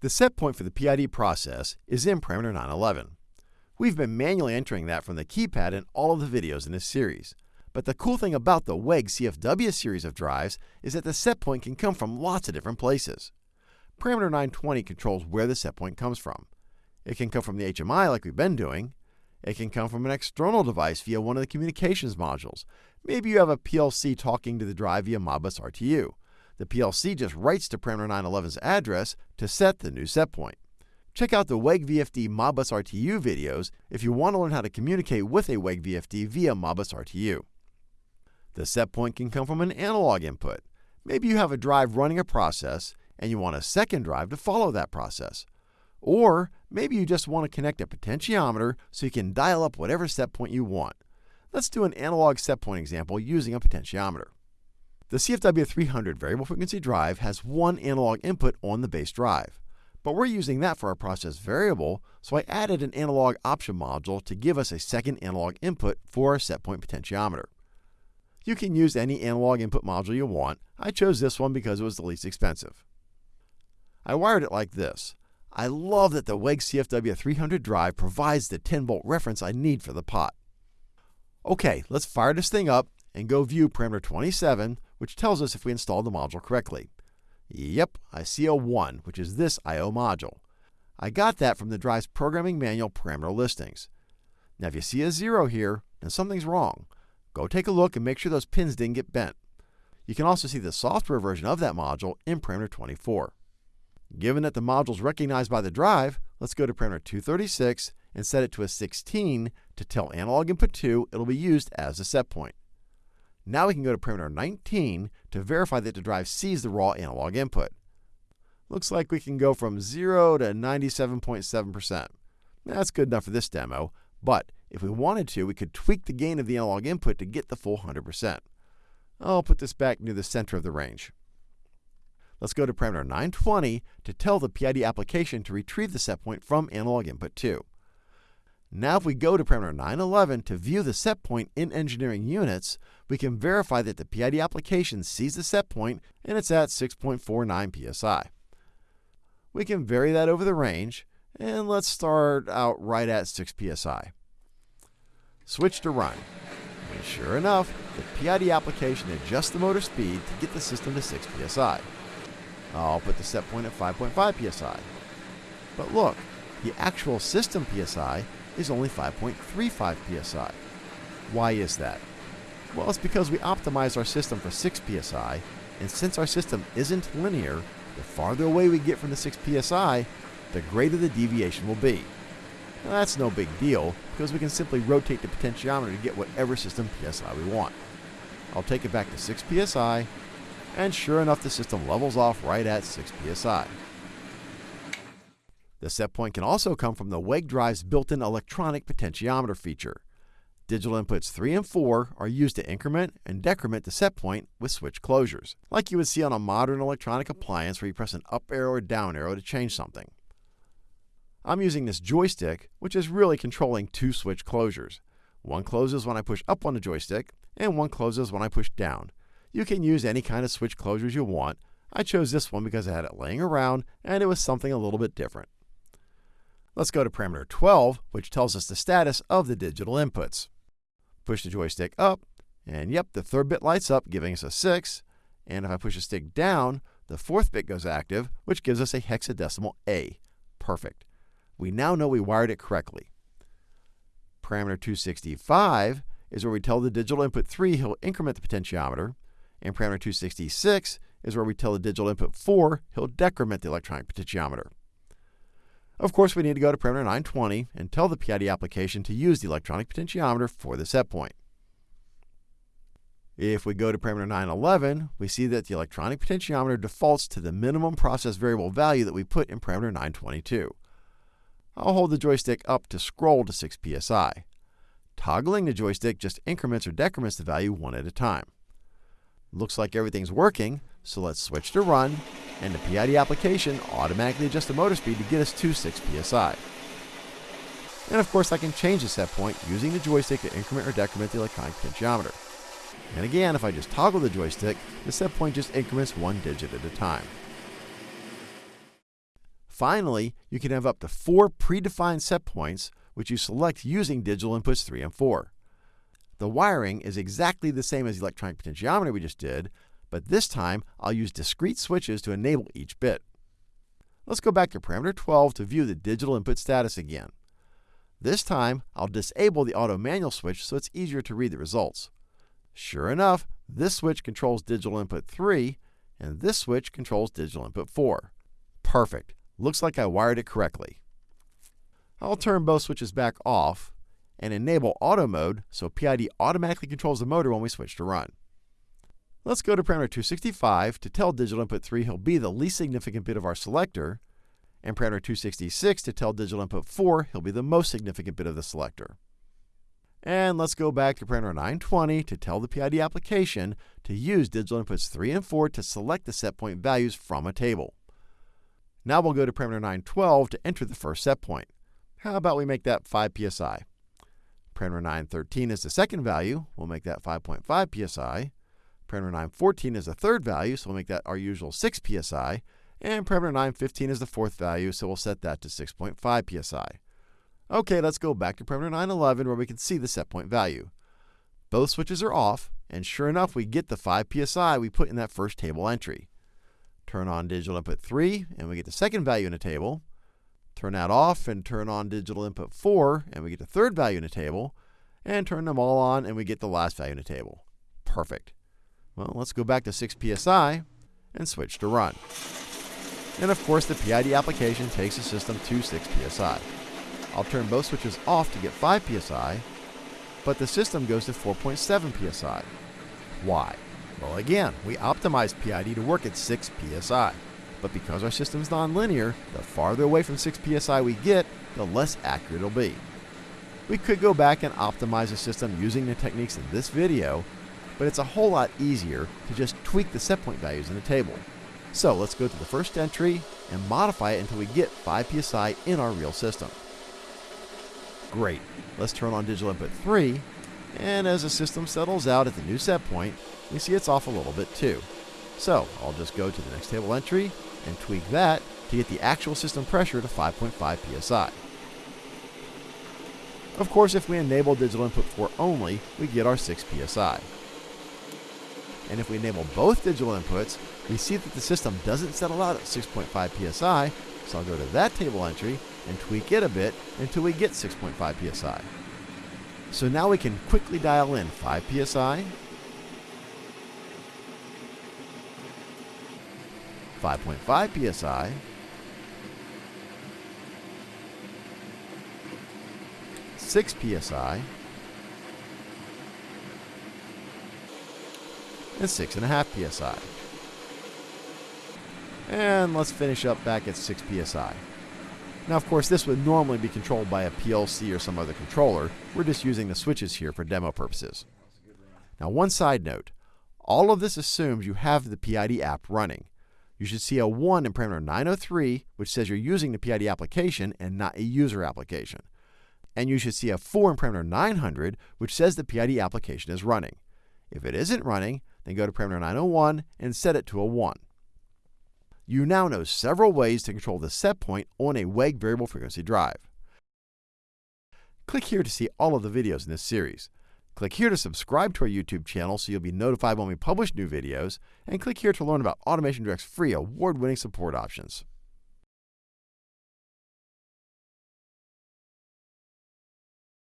The set point for the PID process is in parameter 911. We've been manually entering that from the keypad in all of the videos in this series. But the cool thing about the WEG CFW series of drives is that the set point can come from lots of different places. Parameter 920 controls where the set point comes from. It can come from the HMI like we've been doing. It can come from an external device via one of the communications modules. Maybe you have a PLC talking to the drive via Modbus RTU. The PLC just writes to parameter 911's address to set the new set point. Check out the WEG VFD Modbus RTU videos if you want to learn how to communicate with a WEG VFD via Modbus RTU. The set point can come from an analog input. Maybe you have a drive running a process and you want a second drive to follow that process. Or maybe you just want to connect a potentiometer so you can dial up whatever set point you want. Let's do an analog set point example using a potentiometer. The CFW300 variable frequency drive has one analog input on the base drive. But we're using that for our process variable, so I added an analog option module to give us a second analog input for our setpoint potentiometer. You can use any analog input module you want. I chose this one because it was the least expensive. I wired it like this. I love that the WEG CFW300 drive provides the 10 volt reference I need for the pot. Okay, let's fire this thing up and go view parameter 27, which tells us if we installed the module correctly. Yep, I see a 1, which is this I.O. module. I got that from the drive's programming manual parameter listings. Now if you see a 0 here, then something's wrong. Go take a look and make sure those pins didn't get bent. You can also see the software version of that module in parameter 24. Given that the module is recognized by the drive, let's go to parameter 236 and set it to a 16 to tell analog input 2 it'll be used as a set point. Now we can go to parameter 19 to verify that the drive sees the raw analog input. Looks like we can go from 0 to 97.7%. That's good enough for this demo, but if we wanted to, we could tweak the gain of the analog input to get the full 100%. I'll put this back near the center of the range. Let's go to parameter 920 to tell the PID application to retrieve the set point from analog input 2. Now if we go to parameter 911 to view the set point in engineering units, we can verify that the PID application sees the set point and it's at 6.49 psi. We can vary that over the range, and let's start out right at 6 psi. Switch to run. And sure enough, the PID application adjusts the motor speed to get the system to 6 psi. I'll put the set point at 5.5 psi. But look, the actual system psi is only 5.35 psi. Why is that? Well, it's because we optimize our system for 6 psi, and since our system isn't linear, the farther away we get from the 6 psi, the greater the deviation will be. Now, that's no big deal, because we can simply rotate the potentiometer to get whatever system psi we want. I'll take it back to 6 psi, and sure enough the system levels off right at 6 psi. The set point can also come from the WEG drive's built-in electronic potentiometer feature. Digital inputs 3 and 4 are used to increment and decrement the set point with switch closures, like you would see on a modern electronic appliance where you press an up arrow or down arrow to change something. I'm using this joystick, which is really controlling two switch closures. One closes when I push up on the joystick, and one closes when I push down. You can use any kind of switch closures you want. I chose this one because I had it laying around and it was something a little bit different. Let's go to parameter 12, which tells us the status of the digital inputs. Push the joystick up, and yep, the third bit lights up, giving us a 6. And if I push the stick down, the fourth bit goes active, which gives us a hexadecimal A. Perfect. We now know we wired it correctly. Parameter 265 is where we tell the digital input 3 he'll increment the potentiometer, and parameter 266 is where we tell the digital input 4 he'll decrement the electronic potentiometer. Of course, we need to go to parameter 920 and tell the PID application to use the electronic potentiometer for the set point. If we go to parameter 911, we see that the electronic potentiometer defaults to the minimum process variable value that we put in parameter 922. I'll hold the joystick up to scroll to 6 psi. Toggling the joystick just increments or decrements the value one at a time. Looks like everything's working, so let's switch to run, and the PID application automatically adjusts the motor speed to get us to 6 psi. And of course I can change the set point using the joystick to increment or decrement the electronic potentiometer. And again, if I just toggle the joystick, the set point just increments one digit at a time. Finally, you can have up to four predefined set points which you select using digital inputs 3 and 4. The wiring is exactly the same as the electronic potentiometer we just did, but this time I'll use discrete switches to enable each bit. Let's go back to parameter 12 to view the digital input status again. This time, I'll disable the auto manual switch so it's easier to read the results. Sure enough, this switch controls digital input 3, and this switch controls digital input 4. Perfect. Looks like I wired it correctly. I'll turn both switches back off and enable auto mode so PID automatically controls the motor when we switch to run. Let's go to parameter 265 to tell digital input 3 he'll be the least significant bit of our selector, and parameter 266 to tell digital input 4 he'll be the most significant bit of the selector. And let's go back to parameter 920 to tell the PID application to use digital inputs 3 and 4 to select the set point values from a table. Now we'll go to parameter 912 to enter the first set point. How about we make that 5 psi? Parameter 913 is the second value. We'll make that 5.5 psi. Parameter 914 is the third value, so we'll make that our usual 6 psi. And parameter 915 is the fourth value, so we'll set that to 6.5 psi. Okay, let's go back to parameter 911 where we can see the set point value. Both switches are off, and sure enough, we get the 5 psi we put in that first table entry. Turn on digital input 3, and we get the second value in the table. Turn that off and turn on digital input 4, and we get the third value in the table. And turn them all on, and we get the last value in the table. Perfect. Well, let's go back to 6 psi and switch to run. And of course, the PID application takes the system to 6 psi. I'll turn both switches off to get 5 psi, but the system goes to 4.7 psi. Why? Well, again, we optimized PID to work at 6 psi. But because our system is nonlinear, the farther away from 6 psi we get, the less accurate it'll be. We could go back and optimize the system using the techniques in this video, but it's a whole lot easier to just tweak the set point values in the table. So let's go to the first entry and modify it until we get 5 psi in our real system. Great. Let's turn on digital input 3, and as the system settles out at the new set point, we see it's off a little bit too. So I'll just go to the next table entry and tweak that to get the actual system pressure to 5.5 psi. Of course, if we enable digital input 4 only, we get our 6 psi. And if we enable both digital inputs, we see that the system doesn't settle out at 6.5 psi, so I'll go to that table entry and tweak it a bit until we get 6.5 psi. So now we can quickly dial in 5 psi, 5.5 psi, Six psi, and six and a half psi. And let's finish up back at 6 psi. Now, of course, this would normally be controlled by a PLC or some other controller. We're just using the switches here for demo purposes. Now, one side note. All of this assumes you have the PID app running. You should see a 1 in parameter 903, which says you're using the PID application and not a user application. And you should see a 4 in parameter 900, which says the PID application is running. If it isn't running, then go to parameter 901 and set it to a 1. You now know several ways to control the set point on a WEG variable frequency drive. Click here to see all of the videos in this series. Click here to subscribe to our YouTube channel so you'll be notified when we publish new videos, and click here to learn about Automation Direct's free award-winning support options.